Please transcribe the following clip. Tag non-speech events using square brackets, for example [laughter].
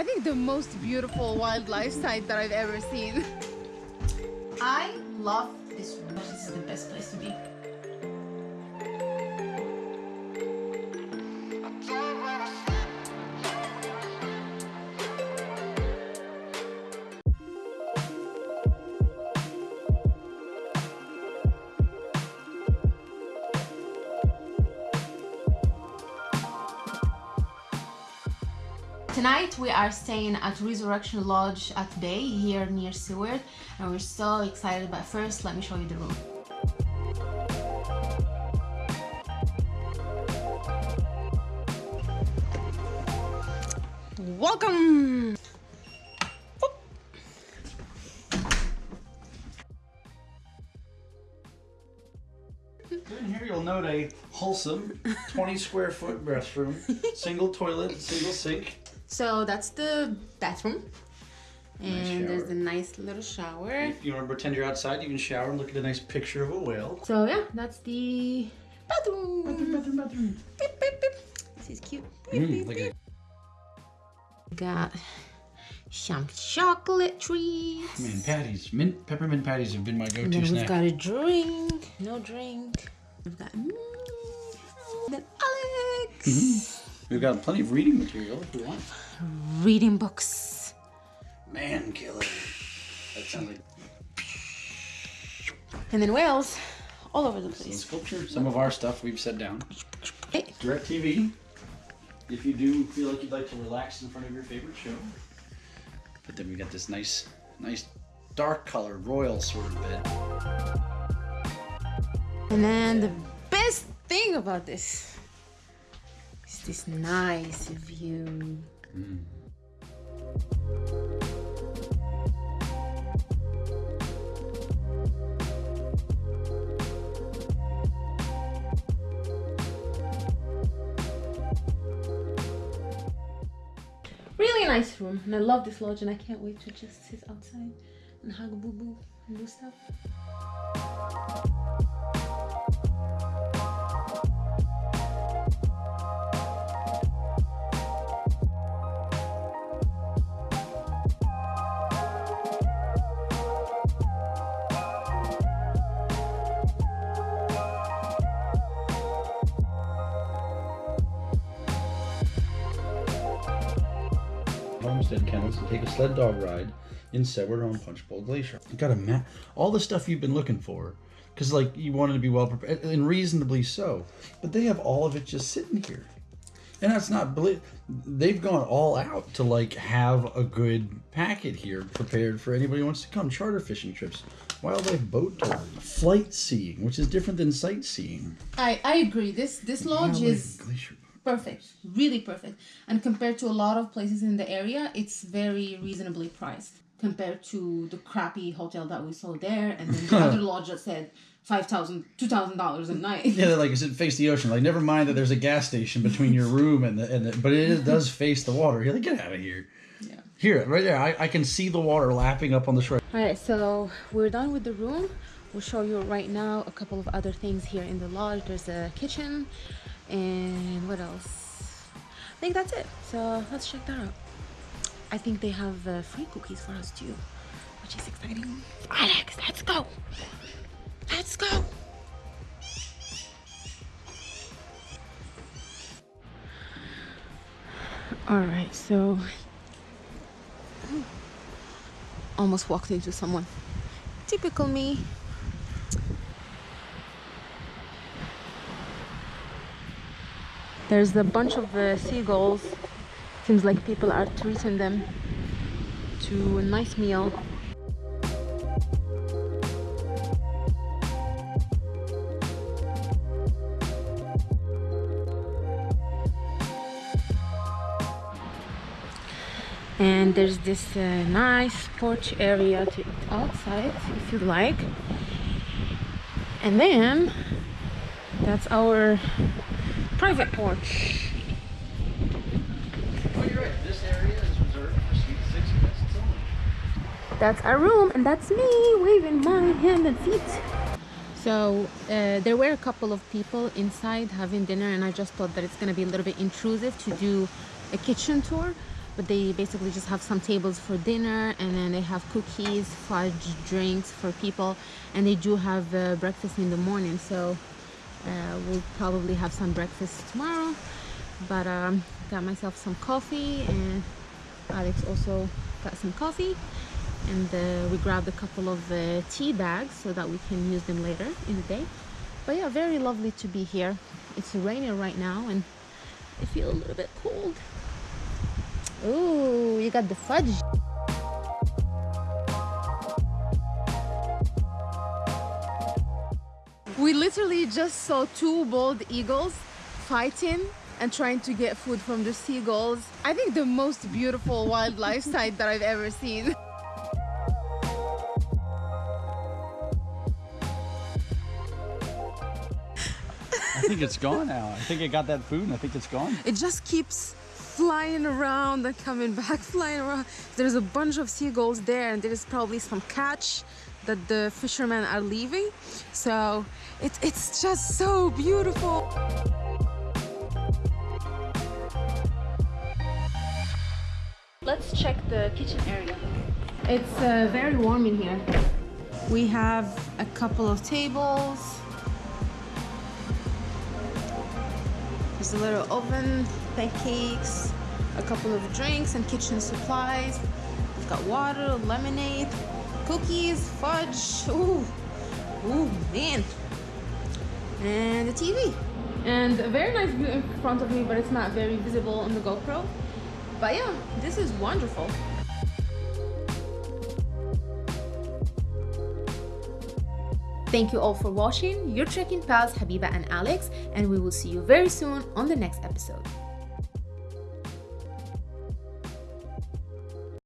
I think the most beautiful wildlife sight that I've ever seen. I love this room. This is the best place to be. Tonight we are staying at Resurrection Lodge at Bay here near Seward and we're so excited but first let me show you the room. Welcome! In here you'll note a wholesome 20 square foot restroom, single toilet, single sink. So that's the bathroom. And Nice there's a nice little shower. If you want to pretend you're outside, you can shower and look at a nice picture of a whale. So yeah, that's the bathroom. Bathroom, bathroom. Beep, beep, beep. This is cute. Beep, Mm, beep, look beep. at Got some chocolate trees. man, patties. Mint peppermint patties have been my go-to then we've snack. got a drink. No drink. We've got me. Then Alex. Mm-hmm. We've got plenty of reading material if you want. Reading books. Man killer. That sounds like And then whales all over the some place. sculpture. Some of our stuff we've set down. Hey. DirecTV. If you do feel like you'd like to relax in front of your favorite show. But then we got this nice, nice dark color, royal sort of bed. And then the best thing about this is this nice view. Really nice room, and I love this lodge, and I can't wait to just sit outside and hug Boo Boo and do stuff. Homestead Kennels and take a sled dog ride in Seward on Punch Bowl Glacier. You got a map, all the stuff you've been looking for, because like you wanted to be well prepared and reasonably so. But they have all of it just sitting here, and that's not They've gone all out to like have a good packet here prepared for anybody who wants to come. Charter fishing trips, wildlife boat tours, flight seeing, which is different than sightseeing. I, I agree. This this lodge Wildlife is glacier. Perfect, really perfect. And compared to a lot of places in the area, it's very reasonably priced compared to the crappy hotel that we saw there, and then the [laughs] other lodge that said five thousand, two thousand dollars a night. Yeah, they're like, is it face the ocean? Like, never mind that there's a gas station between your [laughs] room and the, and the but it is- does face the water. You're like, get out of here. Yeah. Here, right there, I, I can see the water lapping up on the shore. All right, so we're done with the room. We'll show you right now a couple of other things here in the lodge. There's a kitchen, and what else? I think that's it. So let's check that out. I think they have uh, free cookies for us too, which is exciting. Alex, let's go. Let's go. All right, so almost walked into someone. Typical me. There's a bunch of uh, seagulls. Seems like people are treating them to a nice meal. and there's this uh, nice porch area to eat outside if you like and then that's our private porch Oh, you're right. This area is reserved for Suite 6 guests only. that's our room and that's me waving my hand and feet so uh, there were a couple of people inside having dinner and i just thought that it's going to be a little bit intrusive to do a kitchen tour but they basically just have some tables for dinner and then they have cookies fudge drinks for people and they do have uh, breakfast in the morning so uh, we'll probably have some breakfast tomorrow but um, got myself some coffee and Alex also got some coffee and uh, we grabbed a couple of uh, tea bags so that we can use them later in the day. But yeah very lovely to be here. It's raining right now and I feel a little bit cold. Oh you got the fudge we literally just saw two bald eagles fighting and trying to get food from the seagulls I think the most beautiful wildlife sight that I've ever seen I think it's gone now. I think it got that food and I think it's gone. it just keeps flying around and coming back [laughs] flying around there's a bunch of seagulls there and there's probably some catch that the fishermen are leaving. So it, it's just so beautiful. Let's check the kitchen area. It's uh, very warm in here. We have a couple of tables. There's a little oven, pancakes, a couple of drinks and kitchen supplies. We've got water, lemonade, cookies, fudge. Ooh, ooh, man. And the TV. And a very nice view in front of me, but it's not very visible on the GoPro. But yeah, this is wonderful. Thank you all for watching. Your trekking pals Habiba and Alex, and we will see you very soon on the next episode.